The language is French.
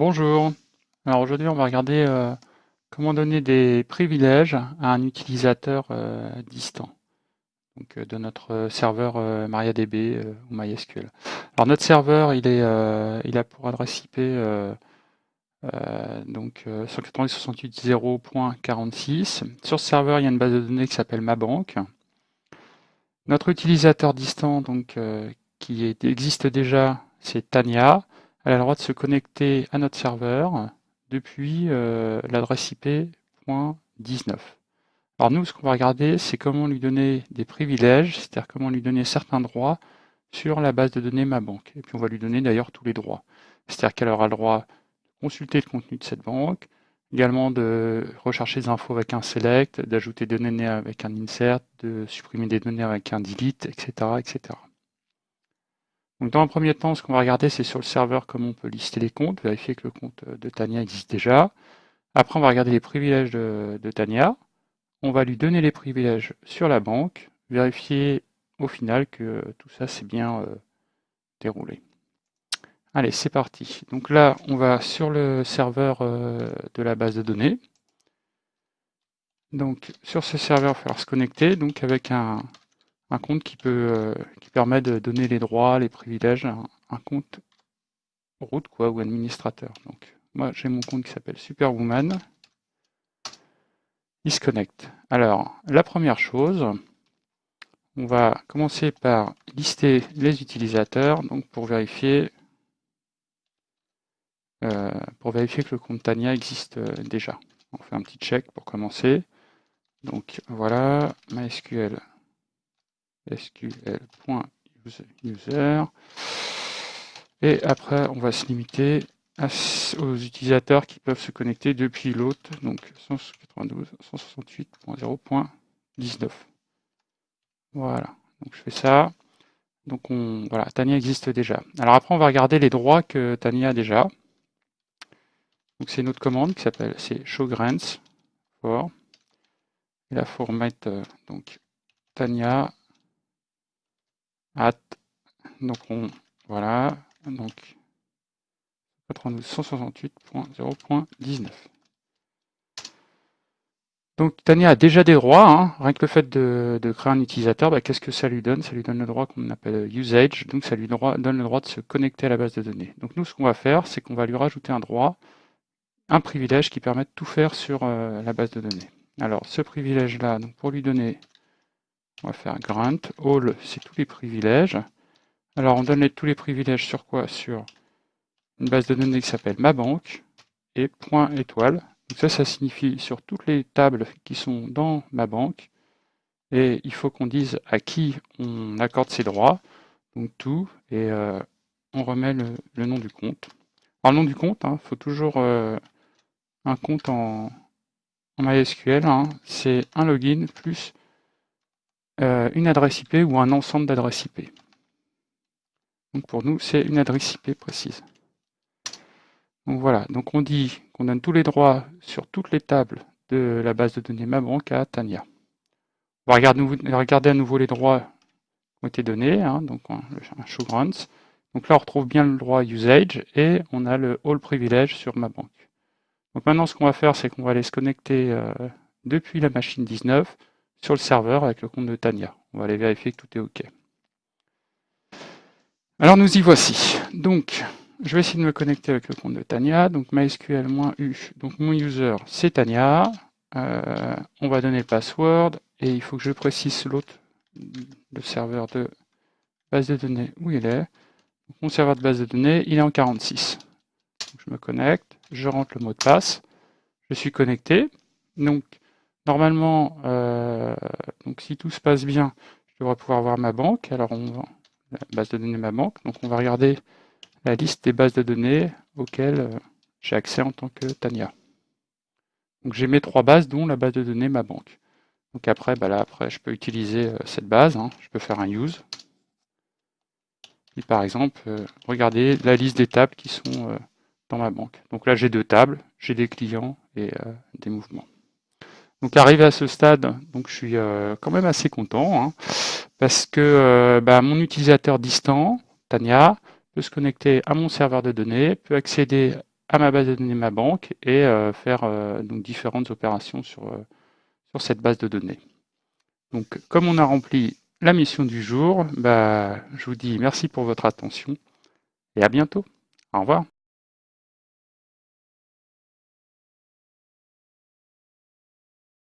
Bonjour. Alors aujourd'hui, on va regarder euh, comment donner des privilèges à un utilisateur euh, distant euh, de notre serveur MariaDB ou MySQL. Alors notre serveur, il, a pour adresse IP donc 192.168.0.46. Sur ce serveur, il y a une base de données qui s'appelle MaBank. Notre utilisateur distant, donc, qui existe déjà, c'est Tania elle a le droit de se connecter à notre serveur depuis euh, l'adresse IP .19. Alors nous, ce qu'on va regarder, c'est comment lui donner des privilèges, c'est-à-dire comment lui donner certains droits sur la base de données ma banque. Et puis on va lui donner d'ailleurs tous les droits. C'est-à-dire qu'elle aura le droit de consulter le contenu de cette banque, également de rechercher des infos avec un select, d'ajouter des données avec un insert, de supprimer des données avec un delete, etc. etc. Donc dans un premier temps, ce qu'on va regarder, c'est sur le serveur comment on peut lister les comptes, vérifier que le compte de Tania existe déjà. Après, on va regarder les privilèges de, Tania. On va lui donner les privilèges sur la banque, vérifier au final que tout ça s'est bien euh, déroulé. Allez, c'est parti. Donc là, on va sur le serveur euh, de la base de données. Donc sur ce serveur, il va falloir se connecter donc avec un, un compte qui, peut, euh, qui permet de donner les droits, les privilèges, un, un compte route quoi, ou administrateur. Donc moi j'ai mon compte qui s'appelle Superwoman. Il se connecte. Alors la première chose, on va commencer par lister les utilisateurs donc pour vérifier euh, pour vérifier que le compte Tania existe euh, déjà. On fait un petit check pour commencer. Donc voilà, MySQL sql.user. Et après, on va se limiter aux utilisateurs qui peuvent se connecter depuis l'autre, donc 192.168.0.19. Voilà, donc je fais ça. Donc on, voilà, Tania existe déjà. Alors après, on va regarder les droits que Tania a déjà. Donc c'est une autre commande qui s'appelle c'est showgrants for. Et là, il faut euh, donc Tania at donc on voilà donc 168.0.19 donc Tania a déjà des droits, hein. rien que le fait de, créer un utilisateur, bah, qu'est-ce que ça lui donne? Ça lui donne le droit qu'on appelle usage, donc ça lui donne le droit de se connecter à la base de données. Donc nous, ce qu'on va faire, c'est qu'on va lui rajouter un droit, un privilège qui permet de tout faire sur euh, la base de données. Alors ce privilège-là, donc pour lui donner on va faire grant. All, c'est tous les privilèges. Alors, on donne tous les privilèges sur quoi? Sur une base de données qui s'appelle ma banque et point étoile. Donc ça, ça signifie sur toutes les tables qui sont dans ma banque. Et il faut qu'on dise à qui on accorde ses droits. Donc tout, et euh, on remet le, nom du compte. Alors, le nom du compte, il hein, faut toujours euh, un compte en, MySQL. Hein. c'est un login plus une adresse IP ou un ensemble d'adresses IP. Donc pour nous, c'est une adresse IP précise. Donc voilà, donc on dit qu'on donne tous les droits sur toutes les tables de la base de données MaBank à Tania. On va regarder, à nouveau les droits qui ont été donnés, hein, donc un, grants. Donc là, on retrouve bien le droit usage et on a le all privilege sur MaBank. Donc maintenant, ce qu'on va faire, c'est qu'on va aller se connecter euh, depuis la machine 19 sur le serveur avec le compte de Tania. On va aller vérifier que tout est OK. Alors nous y voici. Donc, je vais essayer de me connecter avec le compte de Tania. Donc MySQL-U. Donc mon user, c'est Tania. Euh, on va donner le password et il faut que je précise l'autre, le serveur de base de données où il est. mon serveur de base de données, il est en 46. je me connecte, je rentre le mot de passe, je suis connecté. Donc Normalement, euh, donc si tout se passe bien, je devrais pouvoir voir ma banque. Alors, on va, la base de données ma banque. Donc, on va regarder la liste des bases de données auxquelles euh, j'ai accès en tant que Tania. Donc, j'ai mes trois bases, dont la base de données ma banque. Donc après, bah là, après, je peux utiliser euh, cette base. Hein. Je peux faire un use. Et par exemple, regarder la liste des tables qui sont dans ma banque. Donc là, j'ai deux tables, j'ai des clients et des mouvements. Donc arrivé à ce stade, donc je suis euh, quand même assez content, hein, parce que euh, bah, mon utilisateur distant, Tania, peut se connecter à mon serveur de données, peut accéder à ma base de données ma banque et faire donc différentes opérations sur, sur cette base de données. Donc comme on a rempli la mission du jour, bah, je vous dis merci pour votre attention et à bientôt. Au revoir.